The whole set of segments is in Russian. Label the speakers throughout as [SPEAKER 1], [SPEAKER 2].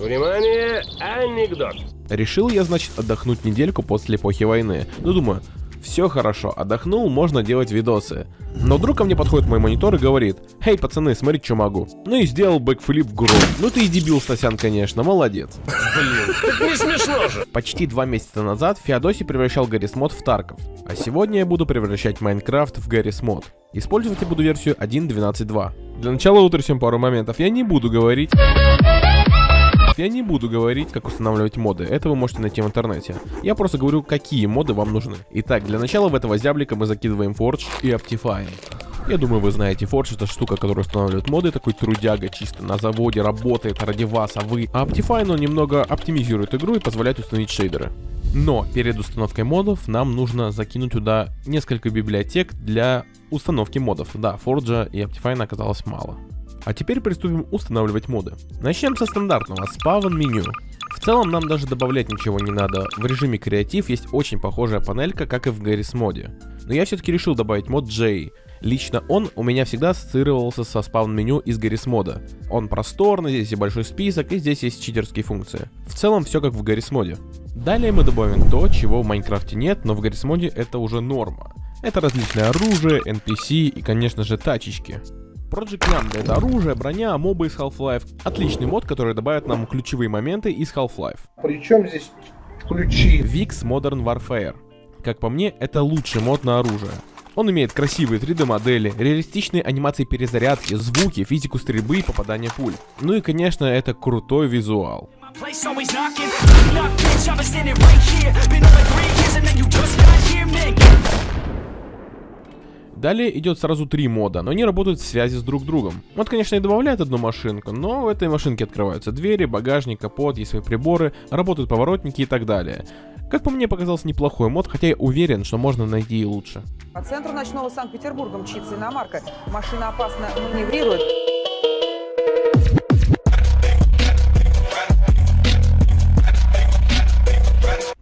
[SPEAKER 1] Внимание, анекдот.
[SPEAKER 2] Решил я, значит, отдохнуть недельку после эпохи войны. Ну, думаю, все хорошо, отдохнул, можно делать видосы. Но вдруг ко мне подходит мой монитор и говорит, «Эй, пацаны, смотрите, что могу». Ну и сделал backflip в грудь. Ну ты и дебил, Стасян, конечно, молодец.
[SPEAKER 1] Блин, так не смешно же.
[SPEAKER 2] Почти два месяца назад Феодосий превращал Garry's Mod в Тарков. А сегодня я буду превращать Minecraft в Garry's Mod. Использовать я буду версию 1.12.2. Для начала утрясем пару моментов. Я не буду говорить... Я не буду говорить, как устанавливать моды, это вы можете найти в интернете. Я просто говорю, какие моды вам нужны. Итак, для начала в этого зяблика мы закидываем Forge и Optifine. Я думаю, вы знаете, Forge это штука, которая устанавливает моды, такой трудяга чисто на заводе, работает ради вас, а вы... А Optifine, он немного оптимизирует игру и позволяет установить шейдеры. Но перед установкой модов нам нужно закинуть туда несколько библиотек для установки модов. Да, Forge и Optifine оказалось мало. А теперь приступим устанавливать моды. Начнем со стандартного спавн меню. В целом нам даже добавлять ничего не надо. В режиме креатив есть очень похожая панелька, как и в Garry's моде. Но я все-таки решил добавить мод J. Лично он у меня всегда ассоциировался со спавн меню из Garry's мода. Он просторный, здесь и большой список, и здесь есть читерские функции. В целом все как в Garry's моде. Далее мы добавим то, чего в Майнкрафте нет, но в Garry's моде это уже норма. Это различное оружие, NPC и, конечно же, тачечки. Project Lambda — это оружие, броня, мобы из Half-Life. Отличный мод, который добавит нам ключевые моменты из Half-Life.
[SPEAKER 3] Причем здесь ключи?
[SPEAKER 2] VIX Modern Warfare. Как по мне, это лучший мод на оружие. Он имеет красивые 3D модели, реалистичные анимации перезарядки, звуки, физику стрельбы и попадания пуль. Ну и конечно это крутой визуал. Knocking. Knock, bitch, Далее идет сразу три мода, но они работают в связи с друг другом. Вот, конечно, и добавляет одну машинку, но в этой машинке открываются двери, багажник, капот, есть свои приборы, работают поворотники и так далее. Как по мне, показался неплохой мод, хотя я уверен, что можно найти и лучше.
[SPEAKER 4] По центру ночного Санкт-Петербурга мчится иномарка. Машина опасно маневрирует.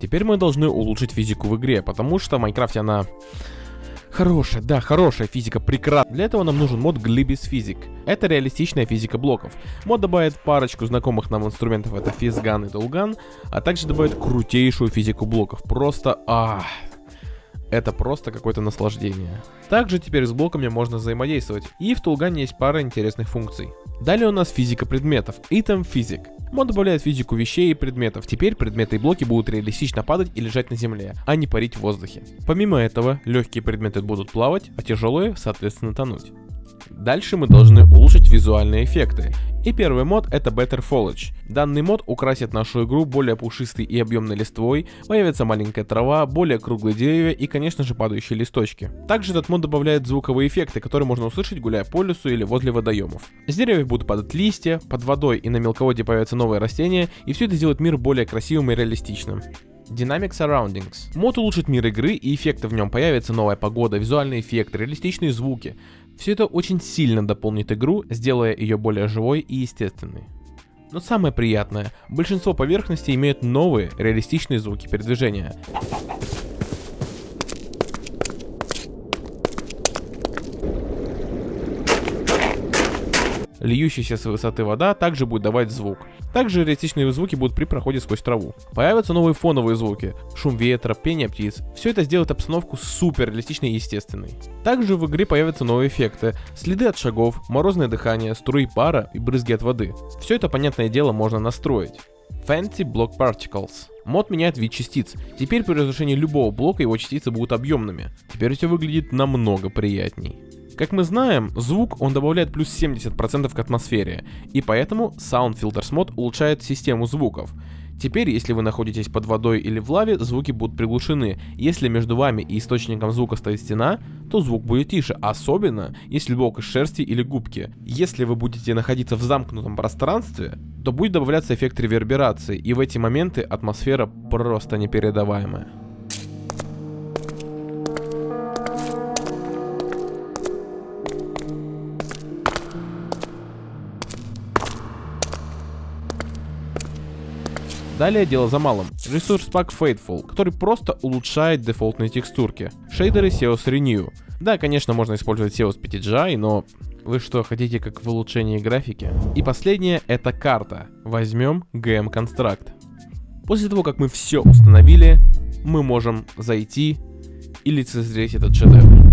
[SPEAKER 2] Теперь мы должны улучшить физику в игре, потому что в Майнкрафте она Хорошая, да, хорошая физика, прекрасно. Для этого нам нужен мод Glibis Physic. Это реалистичная физика блоков. Мод добавит парочку знакомых нам инструментов, это физган и толган, а также добавит крутейшую физику блоков. Просто, а, это просто какое-то наслаждение. Также теперь с блоками можно взаимодействовать, и в Тулгане есть пара интересных функций. Далее у нас физика предметов, Item Physic. Мод добавляет физику вещей и предметов. Теперь предметы и блоки будут реалистично падать и лежать на земле, а не парить в воздухе. Помимо этого, легкие предметы будут плавать, а тяжелые, соответственно, тонуть. Дальше мы должны улучшить визуальные эффекты. И первый мод это Better Foliage. Данный мод украсит нашу игру более пушистой и объемной листвой, появится маленькая трава, более круглые деревья и, конечно же, падающие листочки. Также этот мод добавляет звуковые эффекты, которые можно услышать, гуляя по лесу или возле водоемов. С деревьев будут падать листья, под водой и на мелководье появятся новые растения, и все это сделает мир более красивым и реалистичным. Dynamic Surroundings. Мод улучшит мир игры и эффекты в нем появится новая погода, визуальный эффект, реалистичные звуки. Все это очень сильно дополнит игру, сделая ее более живой и естественной. Но самое приятное, большинство поверхностей имеют новые реалистичные звуки передвижения. Льющаяся с высоты вода также будет давать звук. Также реалистичные звуки будут при проходе сквозь траву. Появятся новые фоновые звуки, шум ветра, пение птиц. Все это сделает обстановку супер реалистичной и естественной. Также в игре появятся новые эффекты, следы от шагов, морозное дыхание, струи пара и брызги от воды. Все это, понятное дело, можно настроить. Fancy Block Particles. Мод меняет вид частиц. Теперь при разрушении любого блока его частицы будут объемными. Теперь все выглядит намного приятней. Как мы знаем, звук он добавляет плюс 70% к атмосфере, и поэтому Sound Filters Mod улучшает систему звуков. Теперь, если вы находитесь под водой или в лаве, звуки будут приглушены. Если между вами и источником звука стоит стена, то звук будет тише, особенно если блок из шерсти или губки. Если вы будете находиться в замкнутом пространстве, то будет добавляться эффект реверберации, и в эти моменты атмосфера просто непередаваемая. Далее дело за малым. Ресурс пак Fateful, который просто улучшает дефолтные текстурки. Шейдеры SEOS Renew. Да, конечно, можно использовать SEOS PTGI, но Вы что, хотите как в улучшении графики? И последнее это карта. Возьмем GM Construct. После того, как мы все установили, мы можем зайти и лицезреть этот шедевр.